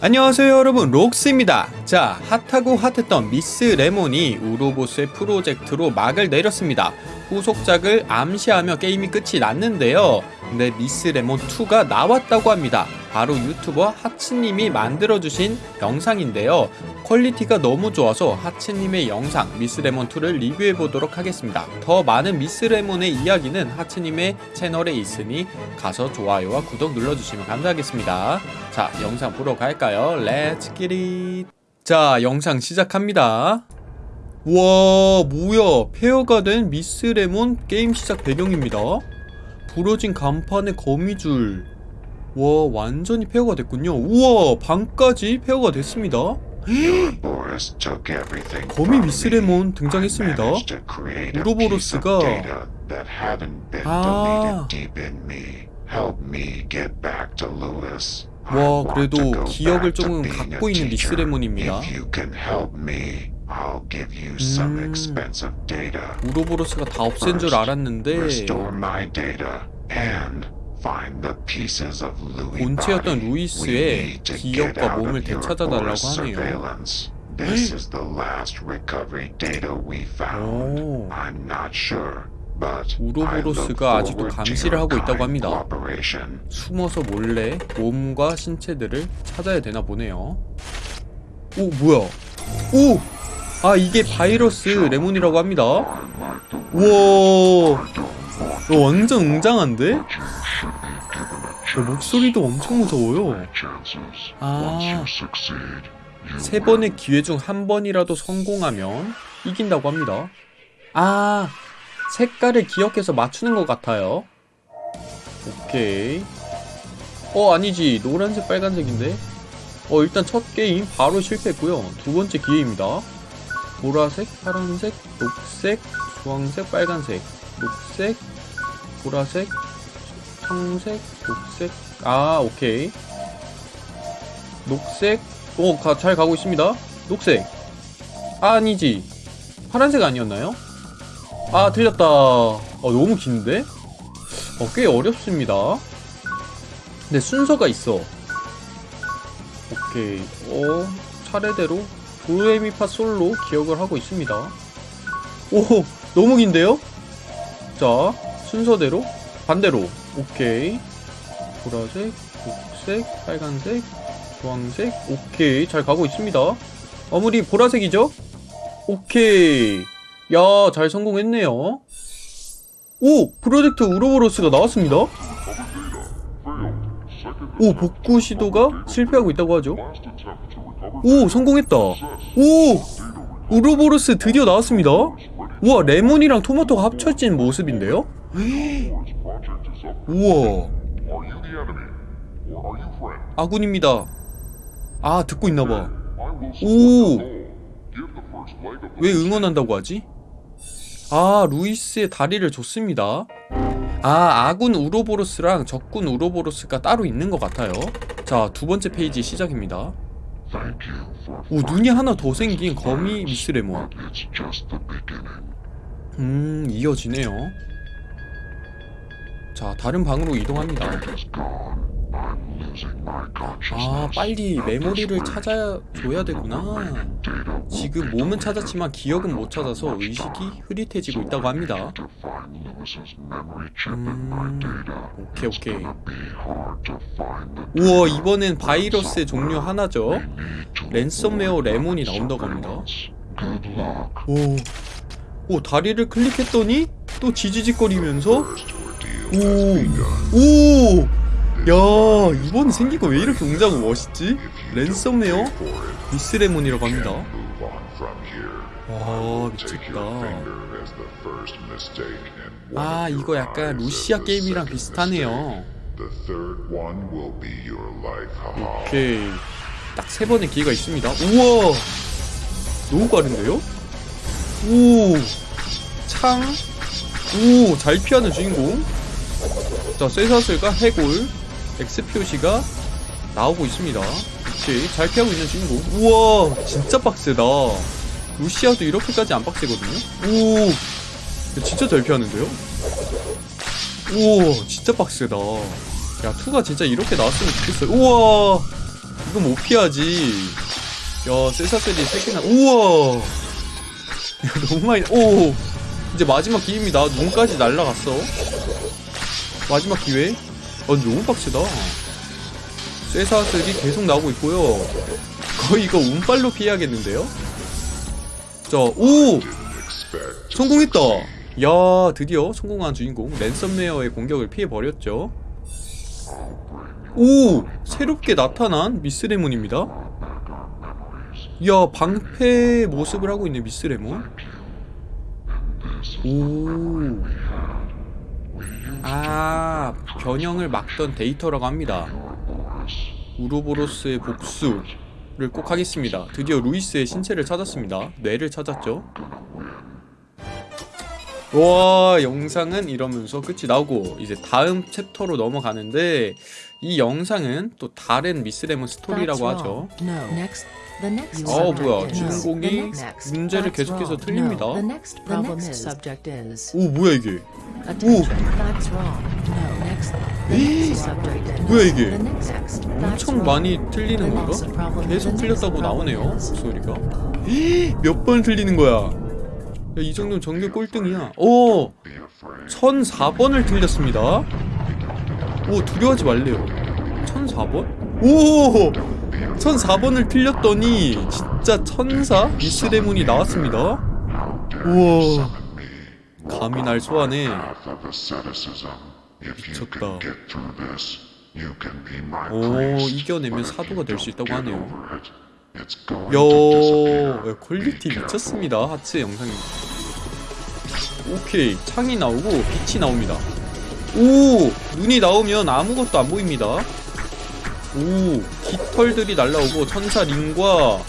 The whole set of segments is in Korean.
안녕하세요 여러분. 록스입니다. 자 핫하고 핫했던 미스 레몬이 우로보스의 프로젝트로 막을 내렸습니다 후속작을 암시하며 게임이 끝이 났는데요. 근데 미스 레몬 2가 나왔다고 합니다. 바로 유튜버 하츠님이 만들어주신 영상인데요. 퀄리티가 너무 좋아서 하츠님의 영상 미스레몬2를 리뷰해보도록 하겠습니다. 더 많은 미스레몬의 이야기는 하츠님의 채널에 있으니 가서 좋아요와 구독 눌러주시면 감사하겠습니다. 자 영상 보러 갈까요? Let's get it 자 영상 시작합니다 와 뭐야. 폐허가 된 미스 레몬 게임 시작 배경입니다. 부러진 간판에 거미줄. 와 완전히 폐허가 됐군요. 우와 방까지 폐허가 됐습니다. 거미 미스 레몬 등장했습니다. 우로보로스가 아. 와 그래도 기억을 조금 갖고 있는 미스 레몬입니다 음. 우로보로스가 다 없앤 줄 알았는데 본체였던 루이스의 기억과 몸을 되찾아달라고 하네요. This is the last recovery data we found. 오. I'm not sure, 우로보로스가 아직도 감시를 하고 있다고 합니다. 숨어서 몰래 몸과 신체들을 찾아야 되나 보네요. 오 뭐야? 오! 아 이게 바이러스 레몬이라고 합니다. 우와, 너 완전 웅장한데? 야, 목소리도 엄청 무서워요. 아. 세 번의 기회 중 한 번이라도 성공하면 이긴다고 합니다. 아, 색깔을 기억해서 맞추는 것 같아요. 오케이. 어, 아니지. 노란색, 빨간색인데. 어, 일단 첫 게임 바로 실패했고요. 두 번째 기회입니다. 보라색, 파란색, 녹색, 주황색, 빨간색, 녹색, 보라색, 청색, 녹색. 아, 오케이. 녹색, 오, 가, 잘 가고 있습니다. 녹색. 아, 아니지. 파란색 아니었나요? 아, 틀렸다. 어, 너무 긴데? 어, 꽤 어렵습니다. 근데 순서가 있어. 오케이. 어, 차례대로 도레미파 솔로 기억을 하고 있습니다. 오, 너무 긴데요? 자, 순서대로 반대로. 오케이. 보라색, 녹색, 빨간색, 주황색 오케이 잘 가고 있습니다 아무리 보라색이죠? 오케이 야 잘 성공했네요 오! 프로젝트 우로보로스가 나왔습니다 오 복구 시도가 실패하고 있다고 하죠 오 성공했다 오! 우로보로스 드디어 나왔습니다 우와 레몬이랑 토마토가 합쳐진 모습인데요? 우와 아군입니다 아 듣고 있나봐 오! 왜 응원한다고 하지? 아 루이스의 다리를 줬습니다 아 아군 우로보로스랑 적군 우로보로스가 따로 있는 것 같아요 자 두번째 페이지 시작입니다 오 눈이 하나 더 생긴 거미 미스레몬 음 이어지네요. 자 다른 방으로 이동합니다 아 빨리 메모리를 찾아줘야 되구나. 지금 몸은 찾았지만 기억은 못 찾아서 의식이 흐릿해지고 있다고 합니다. 음... 오케이 오케이. 우와 이번엔 바이러스의 종류 하나죠? 랜섬웨어 레몬이 나온다고 합니다. 오, 오 다리를 클릭했더니 또 지지직거리면서? 오, 오, 야 이번 생긴 거 왜 이렇게 웅장하고 멋있지? 랜섬웨어 미스레몬이라고 합니다. 와 미쳤다. 아 이거 약간 루시아 게임이랑 비슷하네요. 오케이 딱 세 번의 기회가 있습니다. 우와 너무 빠른데요? 오 창. 오, 잘 피하는 주인공. 자, 쇠사슬과 해골, X 표시가 나오고 있습니다. 오케이, 잘 피하고 있는 주인공. 우와, 진짜 빡세다. 루시아도 이렇게까지 안 빡세거든요? 오, 진짜 잘 피하는데요? 오, 진짜 빡세다. 야, 2가 진짜 이렇게 나왔으면 좋겠어요. 우와, 이거 못 피하지. 야, 세사셀이 3개나, 우와! 야, 너무 많이, 오! 이제 마지막 기회입니다. 눈까지 날라갔어. 마지막 기회. 아, 너무 빡세다. 쇠사슬이 계속 나오고 있고요. 거의 이거 운빨로 피해야겠는데요? 자, 오! 성공했다! 야, 드디어 성공한 주인공 랜섬웨어의 공격을 피해버렸죠. 오! 새롭게 나타난 미스레몬입니다. 야, 방패 모습을 하고 있네, 미스레몬. 오. 아, 변형을 막던 데이터라고 합니다. 우로보로스의 복수를 꼭 하겠습니다. 드디어 루이스의 신체를 찾았습니다. 뇌를 찾았죠. 와, 영상은 이러면서 끝이 나오고 이제 다음 챕터로 넘어가는데 이 영상은 또 다른 미스 레몬 스토리라고 하죠. 어, subject 뭐야. 주인공이. 문제를 계속해서. 틀립니다. No. The next problem is subject is 오, 뭐야 이게? attention. That's wrong. No. Next. The next subject is 뭐야 이게? 엄청. 많이 틀리는 건가? 계속 틀렸다고 나오네요 목소리가 몇 번 틀리는 거야 야, 이 정도면 정규 꼴등이야 오! 1004번을 틀렸습니다 오 두려워하지 말래요 1004번? 오! 1004번을 틀렸더니 진짜 천사 미스레문이 나왔습니다 우와 감히 날 소환해 미쳤다. 오. 이겨내면 사도가 될 수 있다고 하네요. 야, quality. 미쳤습니다. 하츠 영상이. 오케이, 창이 나오고 빛이 나옵니다. 오, 눈이 나오면 아무것도 안 보입니다. 오, 깃털들이 날라오고 천사 링과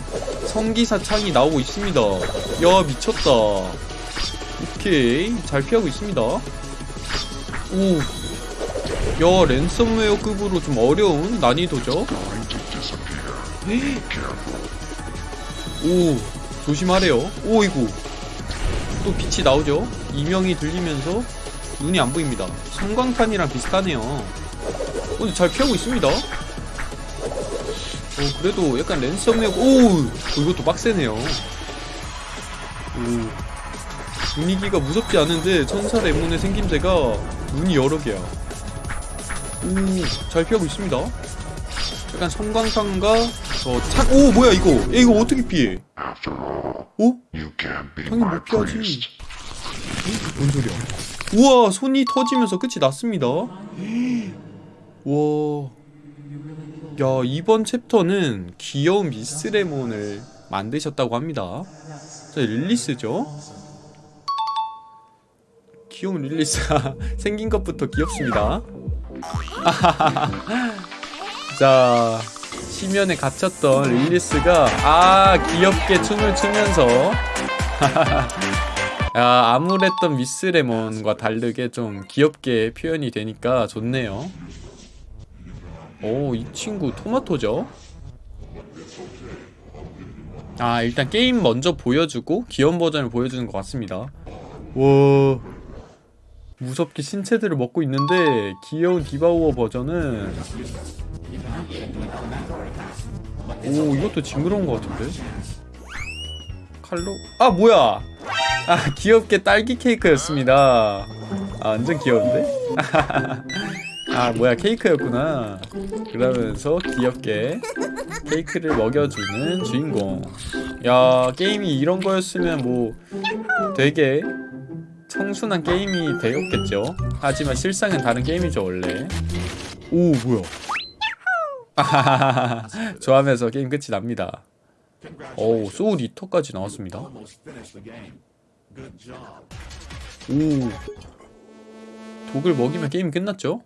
성기사 창이 나오고 있습니다. 야, 미쳤다. 오케이, 잘 피하고 있습니다. 오, 야, 랜섬웨어급으로 좀 어려운 난이도죠. 오 조심하래요 오이구 또 빛이 나오죠 이명이 들리면서 눈이 안 보입니다 성광탄이랑 비슷하네요 어, 근데 잘 피하고 있습니다 어 그래도 약간 랜섬웨어 오 어, 이것도 빡세네요 오 분위기가 무섭지 않은데 천사 레몬의 생김새가 눈이 여러 개야 오잘 피하고 있습니다 약간 성광탄과 저착 오 뭐야 이거 야, 이거 어떻게 피해 be 당연히 못 피하지. priest. 뭔 소리야? 우와, 손이 터지면서 끝이 났습니다. 와. 야, 이번 챕터는 귀여운 미스레몬을 만드셨다고 합니다. 자, 릴리스죠? 귀여운 릴리스가 생긴 것부터 귀엽습니다. 자, 심연에 갇혔던 릴리스가 아 귀엽게 춤을 추면서 야, 암울했던 미스레몬과 다르게 좀 귀엽게 표현이 되니까 좋네요. 오, 이 친구 토마토죠? 아, 일단 게임 먼저 보여주고 귀여운 버전을 보여주는 것 같습니다. 와, 무섭게 신체들을 먹고 있는데 귀여운 디바우어 버전은 오, 이것도 징그러운 것 같은데? 칼로? 아, 뭐야! 아 귀엽게 딸기 케이크였습니다 아 완전 귀여운데? 아 뭐야 케이크였구나. 그러면서 귀엽게 케이크를 먹여주는 주인공. 야 게임이 이런 거였으면 뭐 되게 청순한 게임이 되었겠죠? 하지만 실상은 다른 게임이죠 원래. 오 뭐야. 아하하하 좋아하면서 게임 끝이 납니다. 오 소울 이터까지 나왔습니다. 오. 독을 먹이면 게임 끝났죠?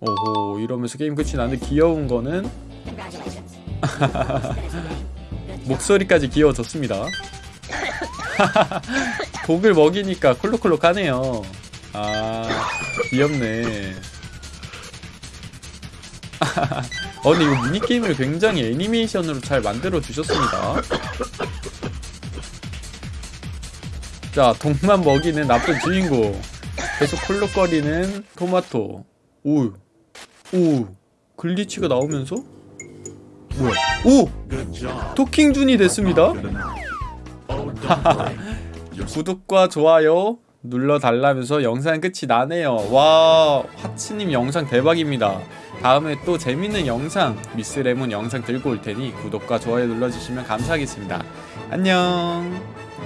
오호 이러면서 게임 끝이 나는데 귀여운 거는? 목소리까지 귀여워졌습니다. 독을 먹이니까 콜록콜록하네요. 아 귀엽네. 어 근데 이거 미니게임을 굉장히 애니메이션으로 잘 만들어 주셨습니다. 자 독만 먹이는 나쁜 주인공. 계속 콜록거리는 토마토. 오 오 글리치가 나오면서? 뭐야? 오! 토킹준이 됐습니다. 구독과 좋아요 눌러달라면서 영상 끝이 나네요. 와 하츠님 영상 대박입니다. 다음에 또 재밌는 영상 미스레몬 영상 들고 올 테니 구독과 좋아요 눌러주시면 감사하겠습니다. 안녕